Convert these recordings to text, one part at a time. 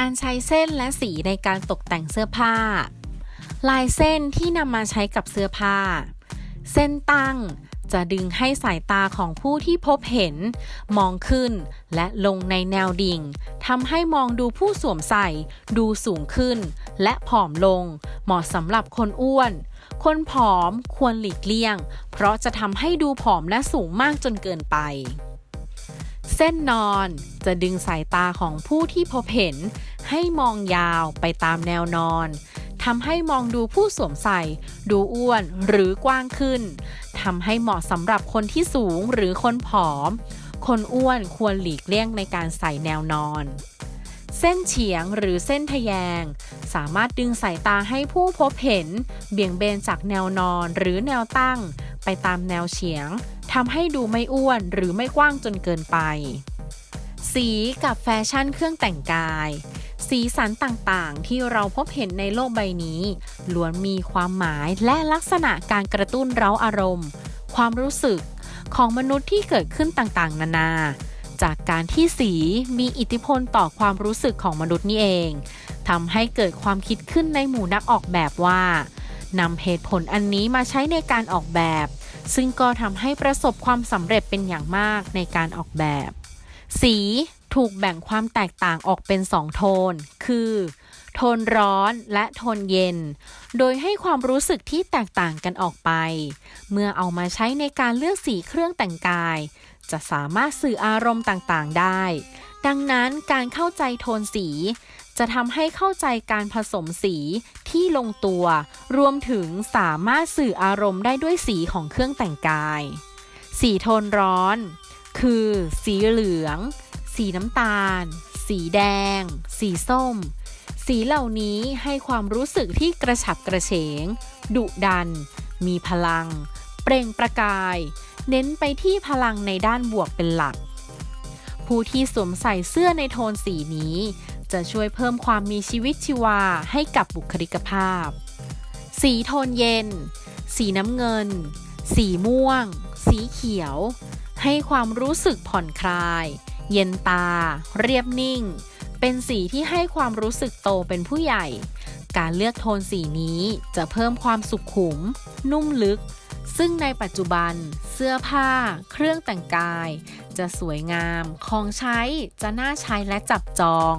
การใช้เส้นและสีในการตกแต่งเสื้อผ้า ลายเส้นที่นำมาใช้กับเสื้อผ้า เส้นตั้งจะดึงให้สายตาของผู้ที่พบเห็น มองขึ้นและลงในแนวดิ่งทำให้มองดูผู้สวมใส่ ดูสูงขึ้น และผอมลง เหมาะสำหรับคนอ้วน คนผอมควรหลีกเลี่ยง เพราะจะทำให้ดูผอมและสูงมากจนเกินไป เส้นนอนจะดึงสายตาของผู้ที่พบเห็น ให้มองยาวไปตามแนวนอนทำให้มองดูผู้สวมใส่ ดูอ้วนหรือกว้างขึ้นทำให้เหมาะสำหรับคนที่สูงหรือคนผอม คนอ้วนควรหลีกเลี่ยงในการใส่แนวนอน เส้นเฉียงหรือเส้นทะแยง สามารถดึงสายตาให้ผู้พบเห็น เบี่ยงเบนจากแนวนอนหรือแนวตั้ง ไปตามแนวเฉียง ทำให้ดูไม่อ้วนหรือไม่กว้างจนเกินไป สีกับแฟชั่นเครื่องแต่งกาย สีสันต่างๆ ที่เราพบเห็นในโลกใบนี้ล้วนมีความหมายและลักษณะการกระตุ้นเร้าอารมณ์ ความรู้สึกของมนุษย์ที่เกิดขึ้นต่างๆ นานา จากการที่สีมีอิทธิพลต่อความรู้สึกของมนุษย์นี่เองทำให้เกิดความคิดขึ้นในหมู่นักออกแบบว่านำเหตุผลอันนี้มาใช้ในการออกแบบ ซึ่งก็ทำให้ประสบความสำเร็จเป็นอย่างมากในการออกแบบ สีถูกแบ่งความแตกต่างออกเป็นสองโทน คือ โทนร้อนและโทนเย็น โดยให้ความรู้สึกที่แตกต่างกันออกไป เมื่อเอามาใช้ในการเลือกสีเครื่องแต่งกาย จะสามารถสื่ออารมณ์ต่างๆได้ ดังนั้นการเข้าใจโทนสี จะทำให้เข้าใจการผสมสีที่ลงตัว รวมถึงสามารถสื่ออารมณ์ได้ด้วยสีของเครื่องแต่งกาย สีโทนร้อน คือ สีเหลือง สีน้ำตาล สีแดง สีส้ม สีเหล่านี้ให้ความรู้สึกที่กระฉับกระเฉง ดุดัน มีพลัง เปล่งประกาย เน้นไปที่พลังในด้านบวกเป็นหลัก ผู้ที่สวมใส่เสื้อในโทนสีนี้ จะช่วยเพิ่มความมีชีวิตชีวาให้กับบุคลิกภาพ สีโทนเย็น สีน้ำเงิน สีม่วง สีเขียว ให้ความรู้สึกผ่อนคลาย เย็นตา เรียบนิ่ง เป็นสีที่ให้ความรู้สึกโตเป็นผู้ใหญ่ การเลือกโทนสีนี้จะเพิ่มความสุขุม นุ่มลึก ซึ่งในปัจจุบันเสื้อผ้า เครื่องแต่งกาย จะสวยงาม ของใช้ จะน่าใช้และจับจอง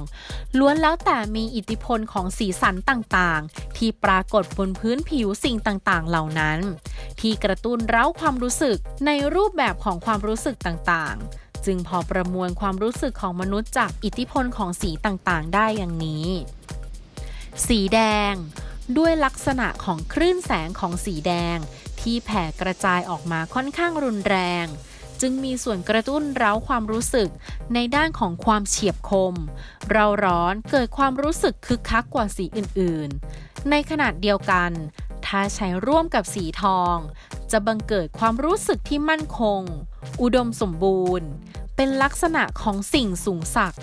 ล้วนแล้วแต่มีอิทธิพลของสีสันต่างๆ ที่ปรากฏบนพื้นผิวสิ่งต่างๆ เหล่านั้น ที่กระตุ้นเร้าความรู้สึกในรูปแบบของความรู้สึกต่างๆ จึงพอประมวลความรู้สึกของมนุษย์จากอิทธิพลของสีต่างๆ ได้อย่างนี้ สีแดง ด้วยลักษณะของคลื่นแสงของสีแดง ที่แผ่กระจายออกมาค่อนข้างรุนแรง จึงมีส่วนกระตุ้นเร้าความรู้สึกในด้านของความเฉียบคม เราร้อนเกิดความรู้สึกคึกคักกว่าสีอื่นๆ ในขนาดเดียวกัน ถ้าใช้ร่วมกับสีทอง จะบังเกิดความรู้สึกที่มั่นคง อุดมสมบูรณ์ เป็นลักษณะของสิ่งสูงศัก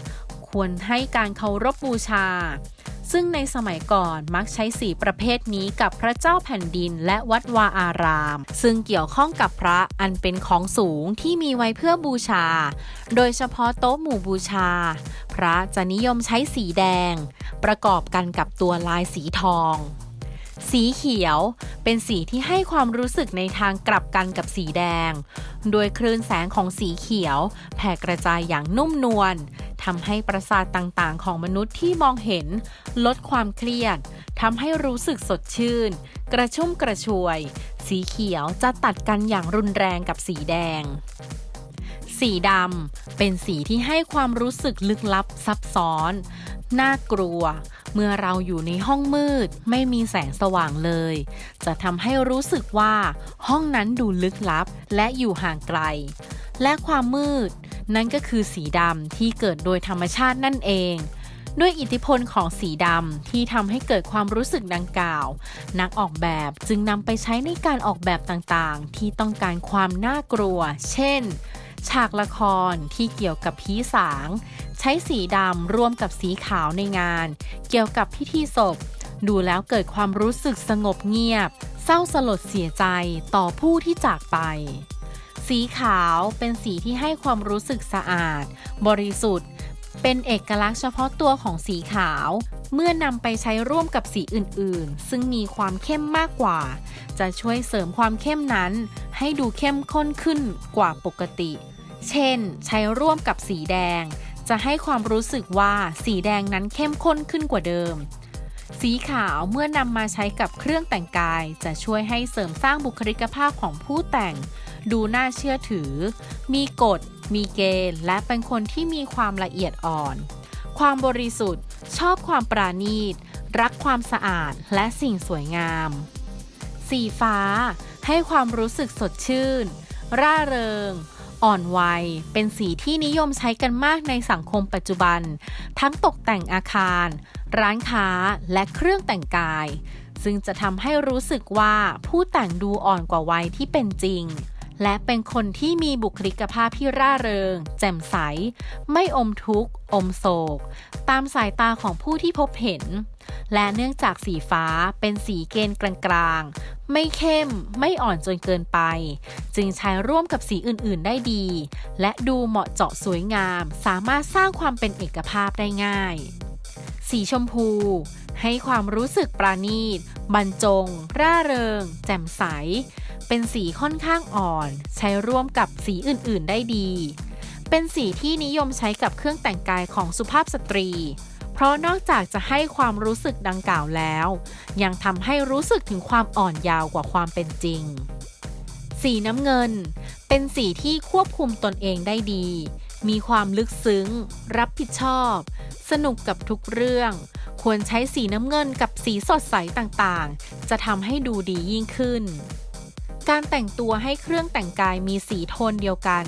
ควรให้การเคารพบูชา ซึ่งในสมัยก่อนมักใช้สีประเภทนี้กับพระเจ้าแผ่นดินและวัดวาอาราม ซึ่งเกี่ยวข้องกับพระอันเป็นของสูงที่มีไว้เพื่อบูชา โดยเฉพาะโต๊ะหมู่บูชา พระจะนิยมใช้สีแดง ประกอบกันกับตัวลายสีทองสีเขียวเป็นสีที่ให้ความรู้สึกในทางกลับกันกับสีแดง โดยคลื่นแสงของสีเขียว แผ่กระจายอย่างนุ่มนวล ทำให้ประสาทต่างๆ ของมนุษย์ที่มองเห็น ลดความเครียดทำให้รู้สึกสดชื่น กระชุ่มกระชวย สีเขียวจะตัดกันอย่างรุนแรงกับสีแดง สีดำเป็นสีที่ให้ความรู้สึกลึกลับซับซ้อน น่ากลัว เมื่อเราอยู่ในห้องมืด ไม่มีแสงสว่างเลย จะทำให้รู้สึกว่า ห้องนั้นดูลึกลับและอยู่ห่างไกล และความมืด นั่นก็คือสีดำที่เกิดโดยธรรมชาตินั่นเอง ด้วยอิทธิพลของสีดำที่ทำให้เกิดความรู้สึกดังกล่าว นักออกแบบจึงนำไปใช้ในการออกแบบต่างๆ ที่ต้องการความน่ากลัว เช่น ฉากละครที่เกี่ยวกับผีสาง ใช้สีดำร่วมกับสีขาวในงาน เกี่ยวกับพิธีศพ ดูแล้วเกิดความรู้สึกสงบเงียบ เศร้าสลดเสียใจต่อผู้ที่จากไป สีขาวเป็นสีที่ให้ความรู้สึกสะอาด บริสุทธิ์ เป็นเอกลักษณ์เฉพาะตัวของสีขาว เมื่อนำไปใช้ร่วมกับสีอื่นๆ ซึ่งมีความเข้มมากกว่า จะช่วยเสริมความเข้มนั้น ให้ดูเข้มข้นขึ้นกว่าปกติ เช่น ใช้ร่วมกับสีแดง จะให้ความรู้สึกว่าสีแดงนั้นเข้มข้นขึ้นกว่าเดิมสีขาวเมื่อนำมาใช้กับเครื่องแต่งกาย จะช่วยให้เสริมสร้างบุคลิกภาพของผู้แต่ง ดูน่าเชื่อถือ มีกฎ มีเกณฑ์ และเป็นคนที่มีความละเอียดอ่อน ความบริสุทธิ์ ชอบความปราณีต รักความสะอาดและสิ่งสวยงาม สีฟ้า ให้ความรู้สึกสดชื่น ร่าเริงอ่อนวัย เป็นสีที่นิยมใช้กันมากในสังคมปัจจุบัน ทั้งตกแต่งอาคาร ร้านค้าและเครื่องแต่งกาย ซึ่งจะทำให้รู้สึกว่าผู้แต่งดูอ่อนกว่าวัยที่เป็นจริง และเป็นคนที่มีบุคลิกภาพที่ร่าเริง แจ่มใส ไม่อมทุกข์ อมโศก ตามสายตาของผู้ที่พบเห็น และเนื่องจากสีฟ้าเป็นสีเกณฑ์กลางๆ ไม่เข้ม ไม่อ่อนจนเกินไป จึงใช้ร่วมกับสีอื่นๆได้ดี และดูเหมาะเจาะสวยงาม สามารถสร้างความเป็นเอกภาพได้ง่าย สีชมพู ให้ความรู้สึกปราณีต บรรจง ร่าเริง แจ่มใส เป็นสีค่อนข้างอ่อน ใช้ร่วมกับสีอื่นๆได้ดี เป็นสีที่นิยมใช้กับเครื่องแต่งกายของสุภาพสตรี เพราะนอกจากจะให้ความรู้สึกดังกล่าวแล้ว ยังทำให้รู้สึกถึงความอ่อนยาวกว่าความเป็นจริง สีน้ำเงิน เป็นสีที่ควบคุมตนเองได้ดี มีความลึกซึ้ง รับผิดชอบ สนุกกับทุกเรื่องควรใช้สีน้ำเงินกับสีสดใสต่างๆ จะทำให้ดูดียิ่งขึ้น การแต่งตัวให้เครื่องแต่งกายมีสีโทนเดียวกัน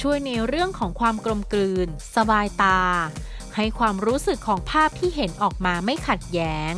ช่วยในเรื่องของความกลมกลืน สบายตา ให้ความรู้สึกของภาพที่เห็นออกมาไม่ขัดแย้ง